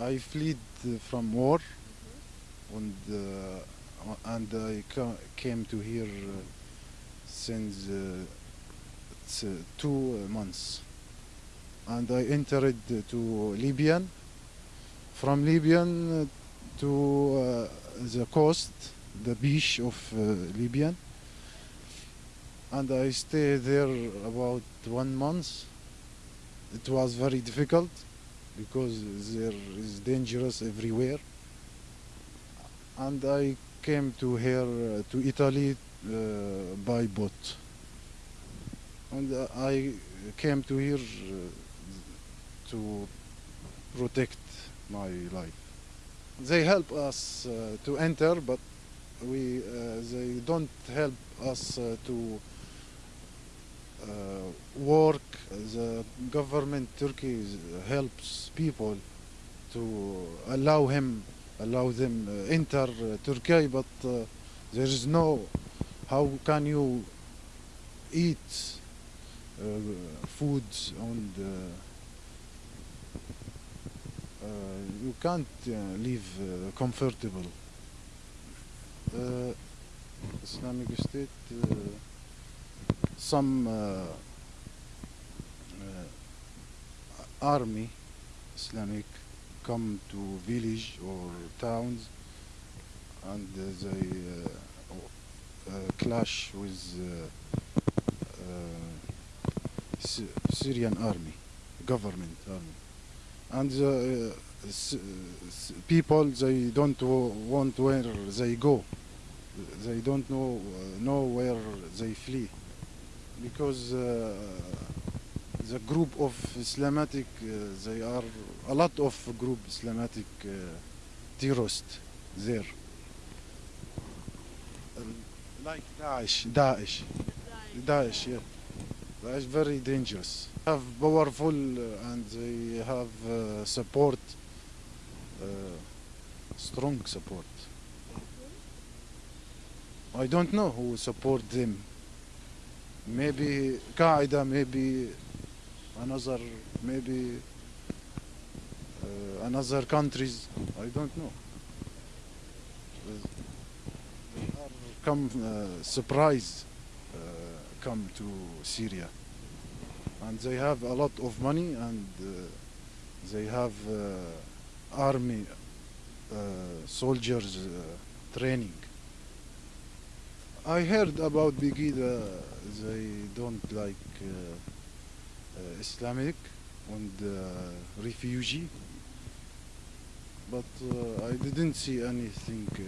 I fled from war and uh, and I ca- came to here uh, since uh, two months. And I entered to Libyan. From Libyan to the coast the beach of Libyan. And I stayed there about one month. It was very difficult because there is dangerous everywhere. And I came to here uh, to Italy uh, by boat. And uh, I came to here to protect my life. They help us uh, to enter but we uh, they don't help us uh, to work the government Turkey helps people to allow him allow them uh, enter uh, Turkey but uh, there is no how can you eat uh, food and uh, you can't uh, live comfortable. Islamic State some uh, uh, army Islamic come to village or towns and they uh, clash with uh, uh, Syrian army, government army, and the people they don't wa- want where they go, they don't know know where they flee, because the group of Islamic uh, they are a lot of group Islamic uh, terrorists there. Um, like Daesh, Daesh, Daesh, yeah. Daesh very dangerous. Have powerful uh, and they have uh, support, uh, strong support. I don't know who support them. Maybe Qaeda, maybe another, maybe uh, another countries. I don't know. They are come uh, surprise uh, come to Syria, and they have a lot of money and uh, they have uh, army uh, soldiers training. I heard about Begida. They don't like Islamic and uh, refugee, but uh, I didn't see anything. Uh,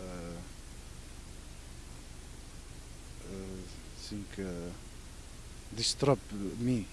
uh, uh, think uh, disturb me.